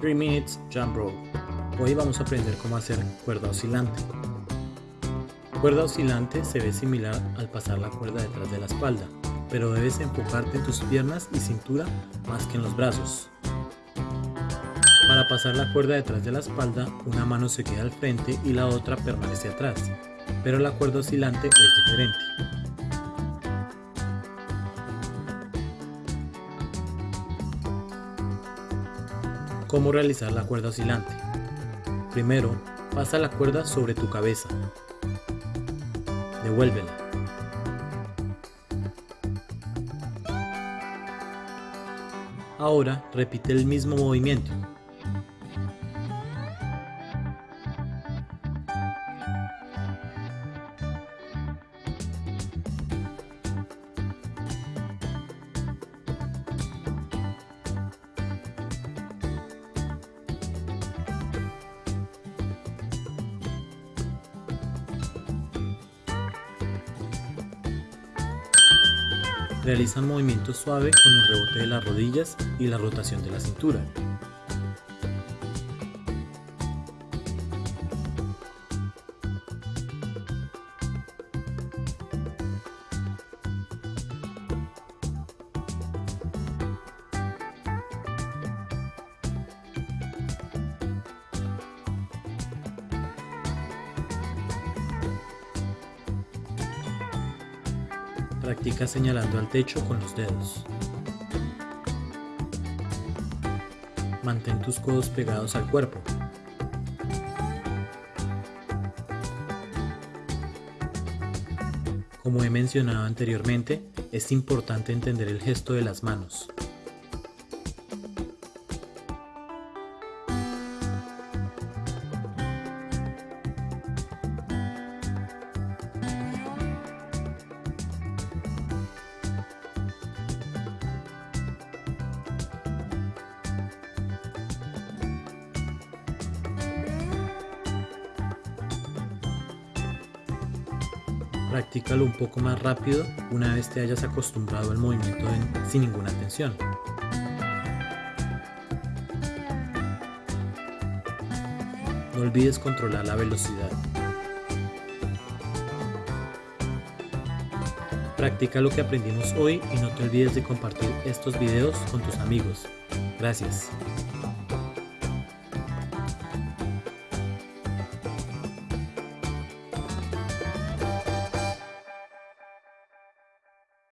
3 Minutes Jump Rope. Hoy vamos a aprender cómo hacer cuerda oscilante. Cuerda oscilante se ve similar al pasar la cuerda detrás de la espalda, pero debes enfocarte en tus piernas y cintura más que en los brazos. Para pasar la cuerda detrás de la espalda, una mano se queda al frente y la otra permanece atrás, pero la cuerda oscilante es diferente. Cómo realizar la cuerda oscilante. Primero, pasa la cuerda sobre tu cabeza. Devuélvela. Ahora repite el mismo movimiento, Realiza un movimiento suave con el rebote de las rodillas y la rotación de la cintura. Practica señalando al techo con los dedos. Mantén tus codos pegados al cuerpo. Como he mencionado anteriormente, es importante entender el gesto de las manos. Practícalo un poco más rápido una vez te hayas acostumbrado al movimiento sin ninguna tensión. No olvides controlar la velocidad. Practica lo que aprendimos hoy y no te olvides de compartir estos videos con tus amigos. Gracias.